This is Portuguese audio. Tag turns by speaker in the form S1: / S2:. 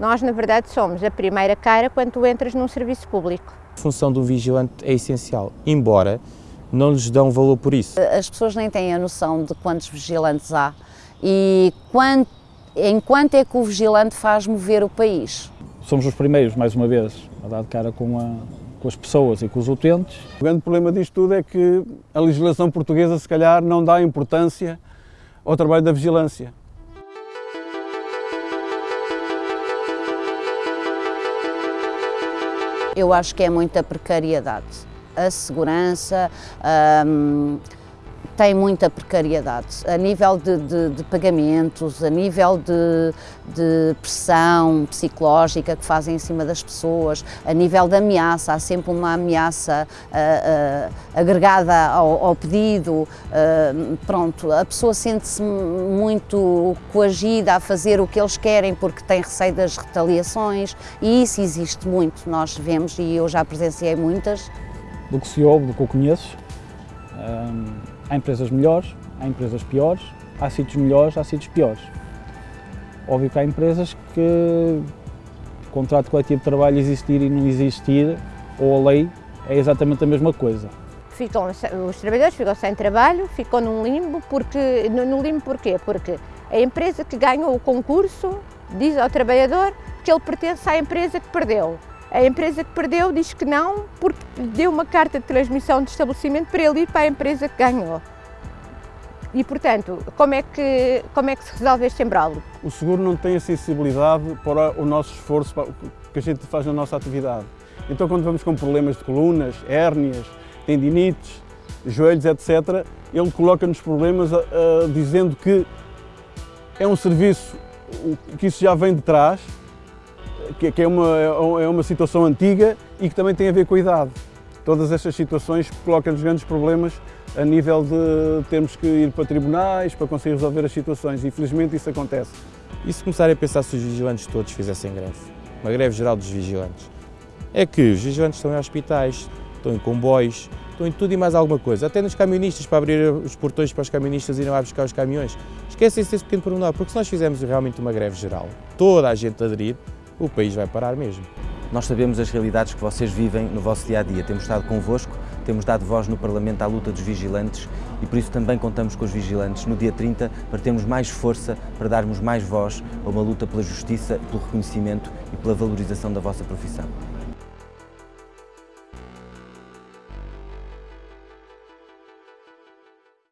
S1: Nós, na verdade, somos a primeira cara quando tu entras num serviço público.
S2: A função do vigilante é essencial, embora não lhes dão valor por isso.
S3: As pessoas nem têm a noção de quantos vigilantes há e quanto, enquanto é que o vigilante faz mover o país.
S4: Somos os primeiros, mais uma vez, a dar de cara com, a, com as pessoas e com os utentes.
S5: O grande problema disto tudo é que a legislação portuguesa, se calhar, não dá importância ao trabalho da vigilância.
S3: Eu acho que é muita precariedade. A segurança, hum, tem muita precariedade a nível de, de, de pagamentos, a nível de, de, pressão psicológica que fazem em cima das pessoas, a nível de ameaça, há sempre uma ameaça uh, uh, agregada ao, ao pedido, uh, pronto, a pessoa sente-se muito coagida a fazer o que eles querem porque tem receio das retaliações e isso existe muito, nós vemos e eu já presenciei muitas.
S4: Do que se ouve, do que eu conheço, um Há empresas melhores, há empresas piores, há sítios melhores, há sítios piores. Óbvio que há empresas que o contrato coletivo de trabalho existir e não existir, ou a lei, é exatamente a mesma coisa.
S1: Ficam, os trabalhadores ficam sem trabalho, ficam num limbo, porque, no limbo porquê? Porque a empresa que ganhou o concurso diz ao trabalhador que ele pertence à empresa que perdeu. A empresa que perdeu diz que não, porque deu uma carta de transmissão de estabelecimento para ele ir para a empresa que ganhou. E, portanto, como é que, como é que se resolve este embrulho?
S5: O seguro não tem a sensibilidade para o nosso esforço que a gente faz na nossa atividade. Então, quando vamos com problemas de colunas, hérnias, tendinites, joelhos, etc., ele coloca-nos problemas uh, dizendo que é um serviço que isso já vem de trás, que, é, uma, é uma situação antiga e que também tem a ver com a idade. Todas estas situações colocam-nos grandes problemas a nível de termos que ir para tribunais para conseguir resolver as situações. Infelizmente isso acontece.
S2: E se começarem a pensar se os vigilantes todos fizessem greve? Uma greve geral dos vigilantes. É que os vigilantes estão em hospitais, estão em comboios, estão em tudo e mais alguma coisa. Até nos camionistas, para abrir os portões para os camionistas irem lá buscar os caminhões. Esquecem-se desse pequeno pormenor, porque se nós fizermos realmente uma greve geral, toda a gente aderir, o país vai parar mesmo.
S6: Nós sabemos as realidades que vocês vivem no vosso dia-a-dia. -dia. Temos estado convosco, temos dado voz no Parlamento à luta dos vigilantes e por isso também contamos com os vigilantes no dia 30 para termos mais força, para darmos mais voz a uma luta pela justiça, pelo reconhecimento e pela valorização da vossa profissão.